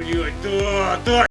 Блять, да, да,